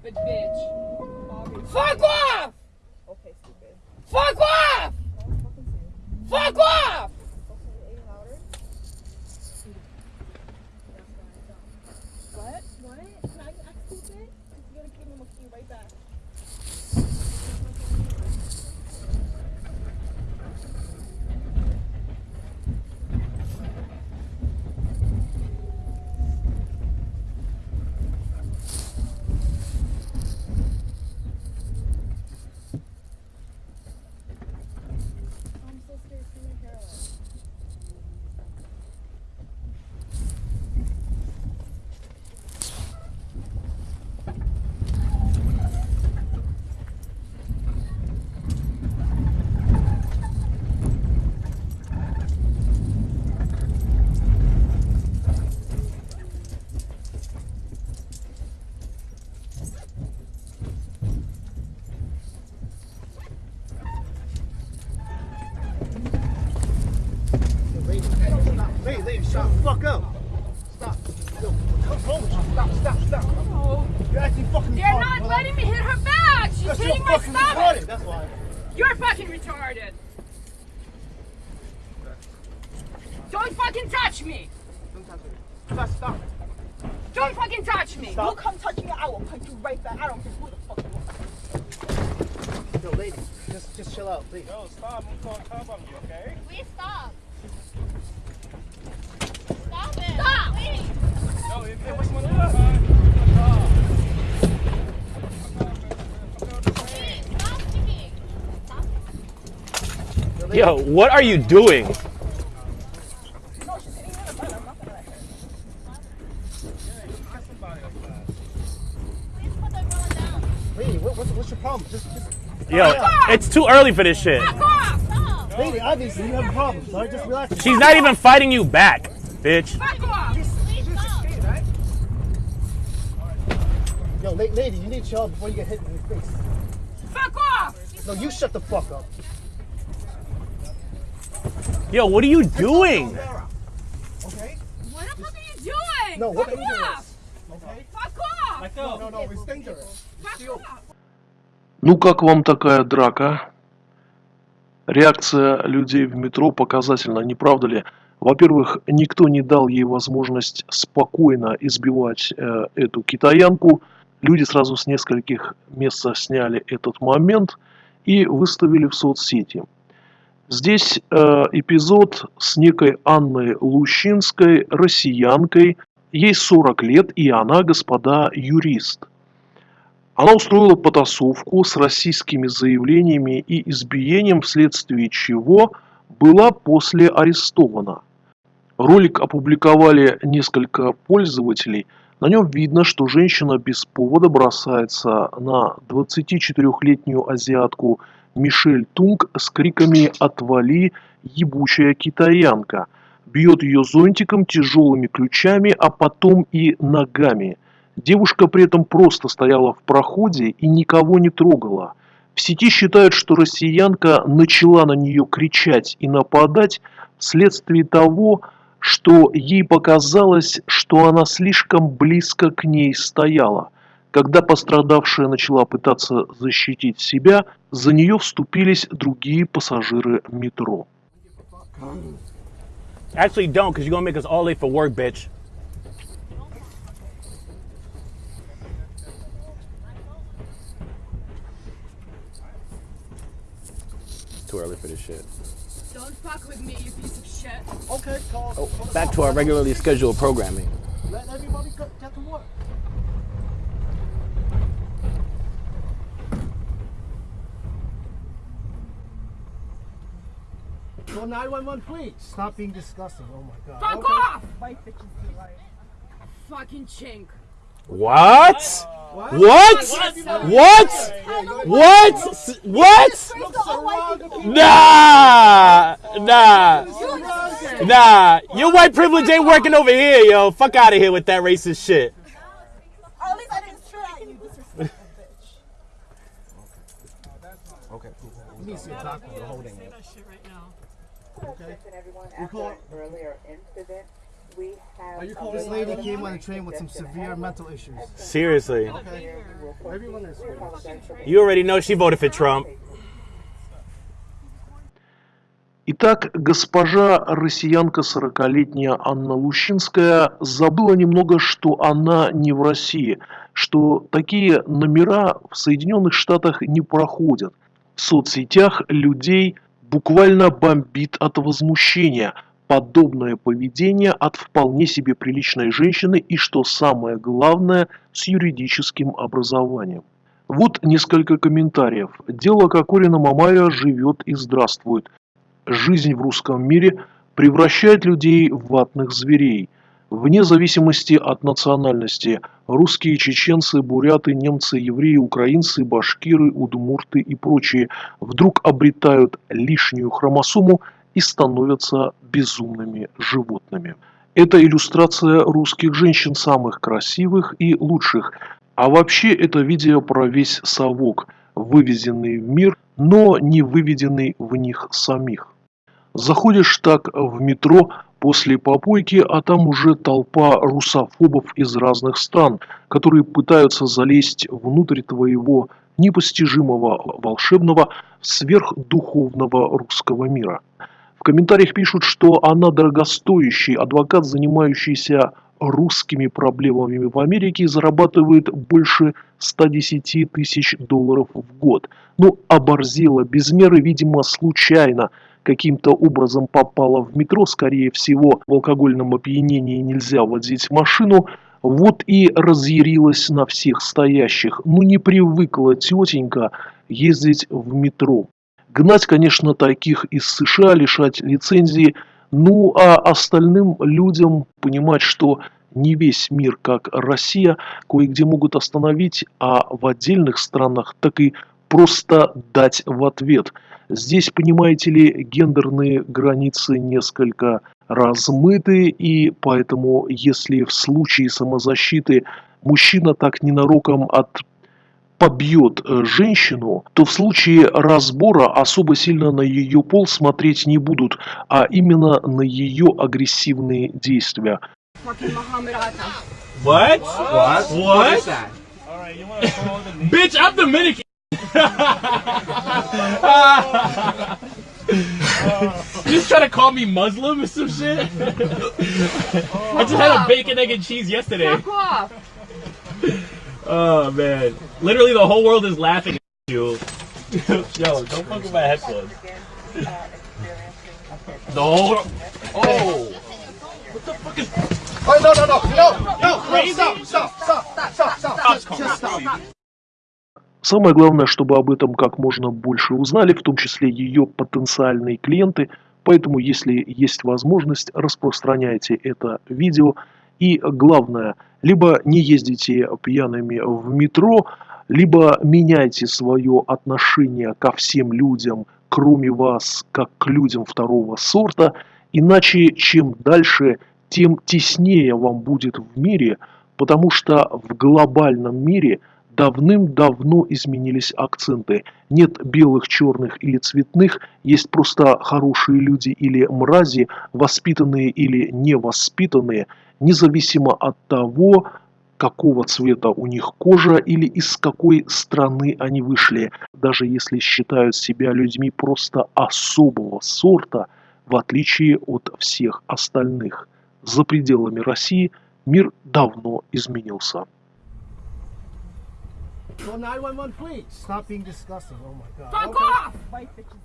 stupid bitch. Fuck off! Okay, stupid. Fuck off! Fuck off! Okay, any louder? What? What? Can I act stupid? If you're gonna keep me, I'm gonna keep you right back. I'm so scared. Turn your hair off. Lady, stop. Lady, lady, shut the fuck up. Stop. Yo, what's wrong with you? Stop, stop, stop. Oh. You're acting fucking They're retarded, not brother. letting me hit her back! She's Because hitting you're my fucking stomach! retarded, that's why. You're fucking retarded! Don't fucking touch me! Don't touch me. Stop, stop. Don't fucking touch me! Stop. You come touch me, I will punch you right back. I don't care who the fuck you are. Yo, lady, just, just chill out, please. Yo, stop. I'm calling cop on you, okay? Please stop. Stop it. Stop. Please. Yo, if you want to Please. Stop speaking. Stop. Yo, what are you doing? No, she's hitting me in the butt. I'm not gonna let her. Please put the umbrella down. Lady, what, what's, what's your problem? Just, just. Yo, it's too early for this shit. Fuck. Lady, obviously you have a problem, so just relax. She's not even fighting you back, bitch. Fuck off! Please stop. Yo, lady, you need to chill before you get hit in the face. Fuck off! No, you shut the fuck up. Yo, what are you doing? Okay? What the fuck are you doing? No, what Fuck are you doing? off! Okay? Fuck off! No, no, no, it's dangerous. Fuck off! Ну как вам такая драка? Реакция людей в метро показательна, не правда ли? Во-первых, никто не дал ей возможность спокойно избивать э, эту китаянку. Люди сразу с нескольких мест сняли этот момент и выставили в соцсети. Здесь э, эпизод с некой Анной Лущинской, россиянкой. Ей 40 лет, и она, господа, юрист. Она устроила потасовку с российскими заявлениями и избиением, вследствие чего была после арестована. Ролик опубликовали несколько пользователей. На нем видно, что женщина без повода бросается на 24-летнюю азиатку Мишель Тунг с криками «Отвали, ебучая китаянка!» Бьет ее зонтиком, тяжелыми ключами, а потом и ногами – Девушка при этом просто стояла в проходе и никого не трогала. В сети считают, что россиянка начала на нее кричать и нападать вследствие того, что ей показалось, что она слишком близко к ней стояла. Когда пострадавшая начала пытаться защитить себя, за нее вступились другие пассажиры метро. Actually, don't, because you're to make us all late for work, bitch. Too early for this shit. Don't fuck with me, you piece of shit. Okay, call. Oh, back to our regularly scheduled programming. Let everybody get to work. Call 911, please. Stop being disgusting. Oh my god. Fuck Okay. off! White bitches be like. Fucking chink. What? What? What? What? S- What? Nah, nah, nah. Your white privilege ain't working over here, yo. Fuck out of here with that racist shit. At least I didn't shoot at you, bitch. Okay, cool. You need see a doctor for holding it. Okay. We call- earlier incident, we have This lady came on the train with some severe mental issues. Seriously. Okay? Everyone is. You already know she voted for Trump. Итак, госпожа россиянка 40-летняя Анна Лущинская забыла немного, что она не в России, что такие номера в Соединенных Штатах не проходят. В соцсетях людей буквально бомбит от возмущения. Подобное поведение от вполне себе приличной женщины и, что самое главное, с юридическим образованием. Вот несколько комментариев. Дело Кокорина Мамая живет и здравствует. Жизнь в русском мире превращает людей в ватных зверей. Вне зависимости от национальности – русские, чеченцы, буряты, немцы, евреи, украинцы, башкиры, удмурты и прочие – вдруг обретают лишнюю хромосому и становятся безумными животными. Это иллюстрация русских женщин самых красивых и лучших. А вообще это видео про весь совок, вывезенный в мир, но не выведенный в них самих. Заходишь так в метро после попойки, а там уже толпа русофобов из разных стран, которые пытаются залезть внутрь твоего непостижимого, волшебного, сверхдуховного русского мира. В комментариях пишут, что она дорогостоящий адвокат, занимающийся русскими проблемами в Америке зарабатывает больше 110 тысяч долларов в год. Ну, оборзела без меры, видимо, случайно каким-то образом попала в метро, скорее всего, в алкогольном опьянении нельзя водить машину, вот и разъярилась на всех стоящих. Ну, не привыкла тетенька ездить в метро. Гнать, конечно, таких из США, лишать лицензии, ну а остальным людям понимать, что не весь мир, как Россия, кое-где могут остановить, а в отдельных странах так и просто дать в ответ. Здесь, понимаете ли, гендерные границы несколько размыты, и поэтому, если в случае самозащиты мужчина так ненароком от побьет э, женщину, то в случае разбора особо сильно на ее пол смотреть не будут, а именно на ее агрессивные действия. What? What? What? Bitch, I'm Dominican. you just trying to call me Muslim or some shit? I just had a bacon, egg, and cheese yesterday. Fuck off. Oh man, literally the whole world is laughing at you. Yo, don't fuck with my headphones. The whole. Oh. Oh, no, no, no, no, no, no, Самое главное, чтобы об этом как можно больше узнали, в том числе ее потенциальные клиенты. Поэтому, если есть возможность, распространяйте это видео. И главное, либо не ездите пьяными в метро, либо меняйте свое отношение ко всем людям, кроме вас, как к людям второго сорта. Иначе, чем дальше, тем теснее вам будет в мире, потому что в глобальном мире – давным-давно изменились акценты. Нет белых, черных или цветных, есть просто хорошие люди или мрази, воспитанные или невоспитанные, независимо от того, какого цвета у них кожа или из какой страны они вышли, даже если считают себя людьми просто особого сорта, в отличие от всех остальных. За пределами России мир давно изменился. Call 911, please. Stop being disgusting. Oh my god. Fuck Okay. off. White bitches.